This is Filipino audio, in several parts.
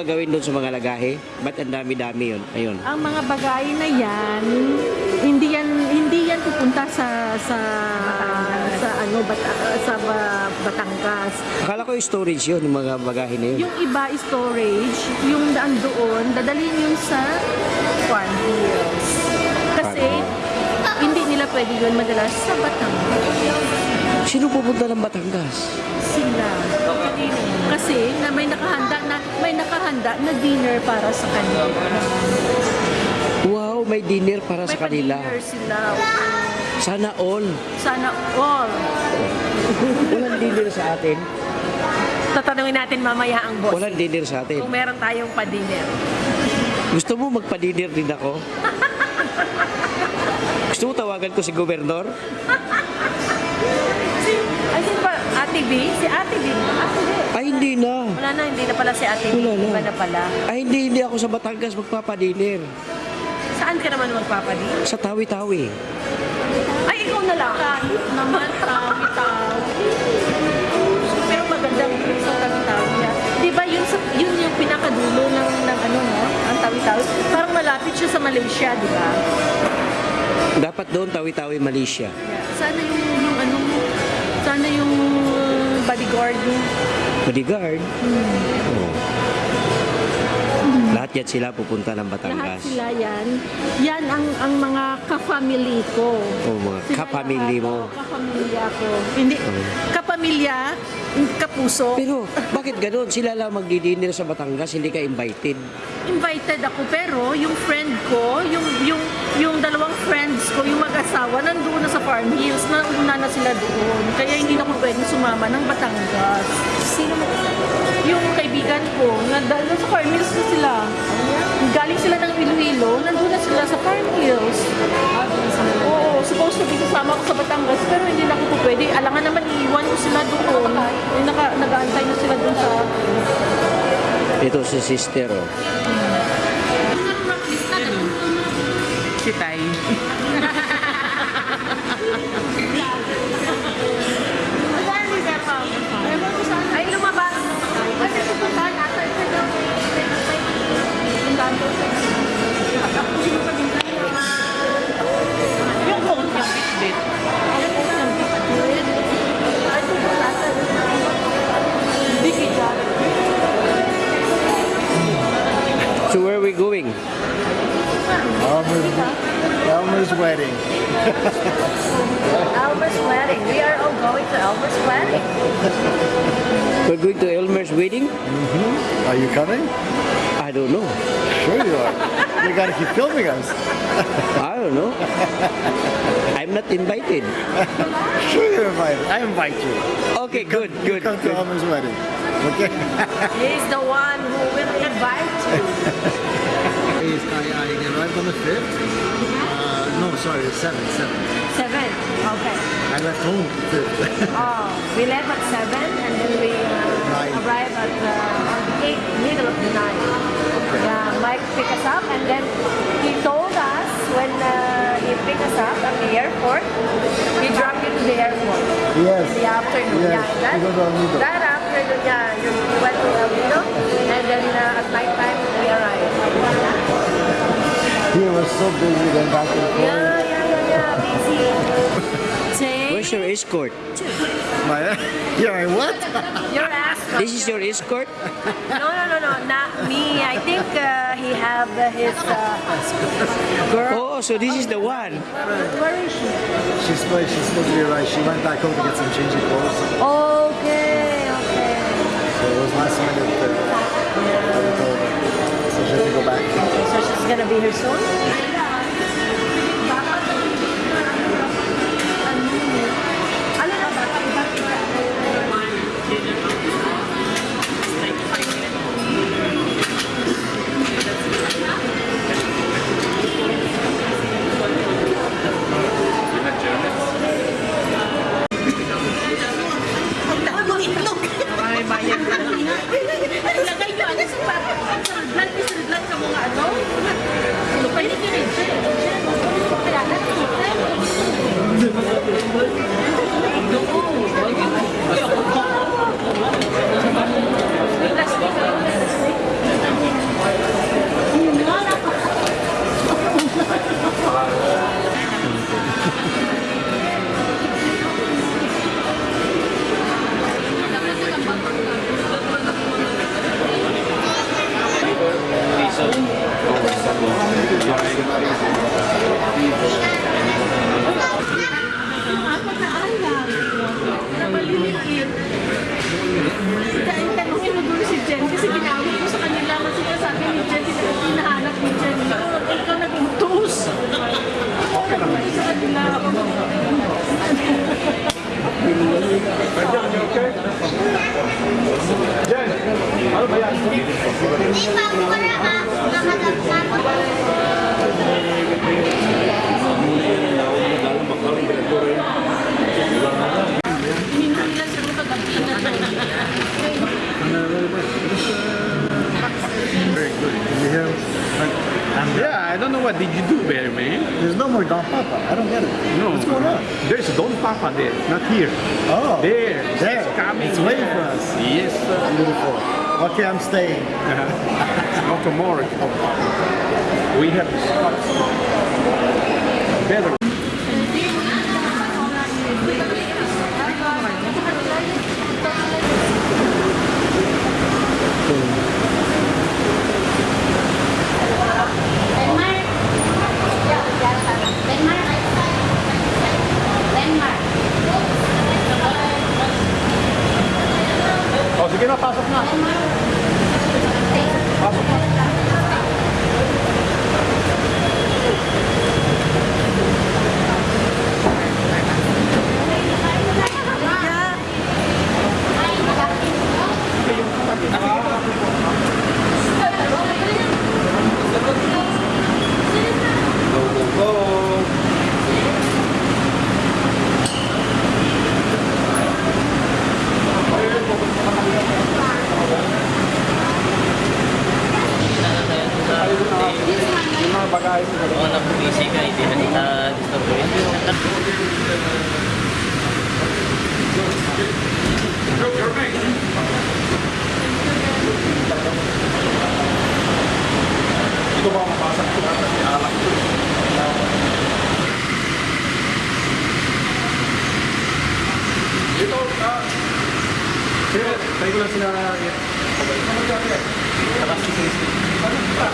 gagawin doon sa mga lagahe? Ba't ang dami-dami yun? Ayun. Ang mga bagay na yan, hindi yan hindi yan pupunta sa sa sa ano Bata, sa Ba- Batangas. Akala ko yung storage yun, yung mga bagahe na yun. Yung iba storage, yung daan doon, dadalhin yun sa farm. Kasi hindi nila pwede yun madala sa Batangas. Sino pupunta ng Batangas? Sila. Kasi na may nakahanda na may nakahanda na dinner para sa kanila. Wow, may dinner para May sa kanila. sila. Sana all. Sana all. Walang dinner sa atin. Tatanungin natin mamaya ang boss. Walang dinner sa atin. Kung meron tayong pa-dinner. Gusto mo magpa-dinner din ako? Gusto mo tawagan ko si gobernador? Si, ay, sino ba? Ate B? Si Ate B. Ate B. Ay, hindi na. Wala na, hindi na pala si Ate B. Wala na. Iba na pala. Ay, hindi, hindi ako sa Batangas magpapa-dinner. Saan ka naman magpapadi? Sa Tawi-Tawi. Ay, ikaw na lang. Kahit naman tawi-tawi. Pero magandang sa tawi-tawi. ah. Di ba yun, sa, yun yung pinakadulo ng, ng ano no? Ang tawi-tawi. Parang malapit siya sa Malaysia, di ba? Dapat doon Tawi-Tawi, Malaysia. Sana yung, uh, bodyguard yung Bodyguard. Oo. Lahat yan sila pupunta ng lahat Batangas. sila yan. Yan ang ang mga ka-family ko. O mga kapamilya lahat, mo. oo, Kapamilya ko. Hindi, kapamilya, kapuso. Pero bakit gano'n? Sila lang magdi-dinner sa Batangas, hindi ka invited. invited ako pero yung friend ko, yung yung yung dalawang friends ko, yung mag-asawa nandoon na sa Farm Hills, nauna na sila doon. Kaya hindi na ako pwedeng sumama ng Batangas. Sino mo? Yung kaibigan ko, na Farm Hills na sila. Galing sila ng Iloilo, nandoon na sila sa Farm Hills. Oo, supposed to be kasama ko sa Batangas, pero hindi na ako po pwede. Alangan naman iiwan ko sila doon. Naka, nag-aantay na sila doon sa Ito si sister, oh. Si Tay. to Elmer's wedding? Are you coming? I don't know. Sure you are. you gotta keep filming us. I don't know. I'm not invited. Sure you're invited. I invite you. Okay, good, You good, come to good. Elmer's wedding. Okay? He's the one who will invite you. Yes, I, I arrived on the 5th. Uh, no, sorry, the 7th, 7th. Seven. Okay. I left home 5th. Oh, we left at seven and then we uh, Nine. arrived at uh, eight, middle of the night. Yeah, Mike picked us up and then he told us when uh, he picked us up at the airport, he dropped you to the airport yes. in the afternoon. Yes, Yeah, that, we go to El Nido. that afternoon, yeah, you we went to El Nido and then uh, at night time we arrived. He was so busy going back and forth. Yeah, yeah, yeah, yeah, busy. Say, Where's your escort? My, yeah, my what? your ass. This is your escort? No, no, no, no, not me. I think uh, he have uh, his uh, girl. Oh, so this is the one. Where is she? She's supposed, she's supposed to be right. She went back home to get some changing clothes. Okay, okay. So it was last minute that that we. So she had to go back. So she's gonna be here soon. Yeah, I don't know what did you do there, man. There's no more Don Papa. I don't get it. No. What's going on? There's Don Papa there, not here. Oh. There. There. It's coming. It's waiting for us. Yes, sir. Beautiful. Okay, I'm staying. Uh-huh. not a. We have discussed better pasok na. Pasok na. Bagay mo. Oo, nag-busy ka, hindi na kita disturbuin. Ito ba mapasok ko na kasi alak ko. Ito, ah. Sir, tayo ko lang sila. Ano dyan, eh? Tapos si Cristi. Ano pa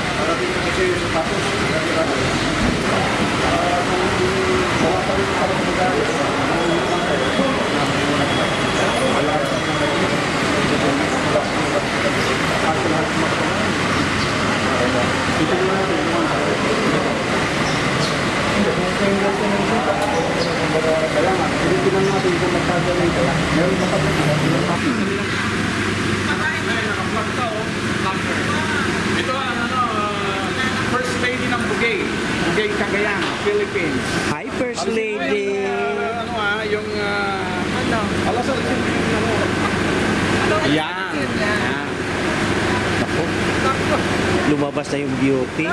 nga, pilipinan natin kung magkagaling kaya. Meron ba kami? Ito ang ano, uh, First Lady ng Bugay. Bugay, Cagayan, Philippines. Hi, First Lady. Uh, ano ah, yung... Uh, ano? Alasal. Ano? Yan. Yan. Lumabas na yung beauty.